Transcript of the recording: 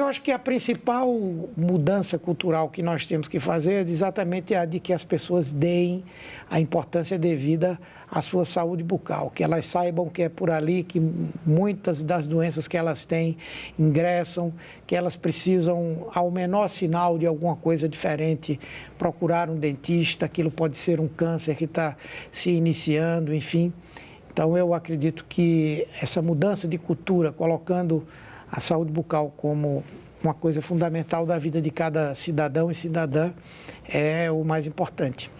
Eu acho que a principal mudança cultural que nós temos que fazer é exatamente a de que as pessoas deem a importância devida à sua saúde bucal, que elas saibam que é por ali que muitas das doenças que elas têm ingressam, que elas precisam, ao menor sinal de alguma coisa diferente, procurar um dentista, aquilo pode ser um câncer que está se iniciando, enfim. Então eu acredito que essa mudança de cultura, colocando a saúde bucal como uma coisa fundamental da vida de cada cidadão e cidadã é o mais importante.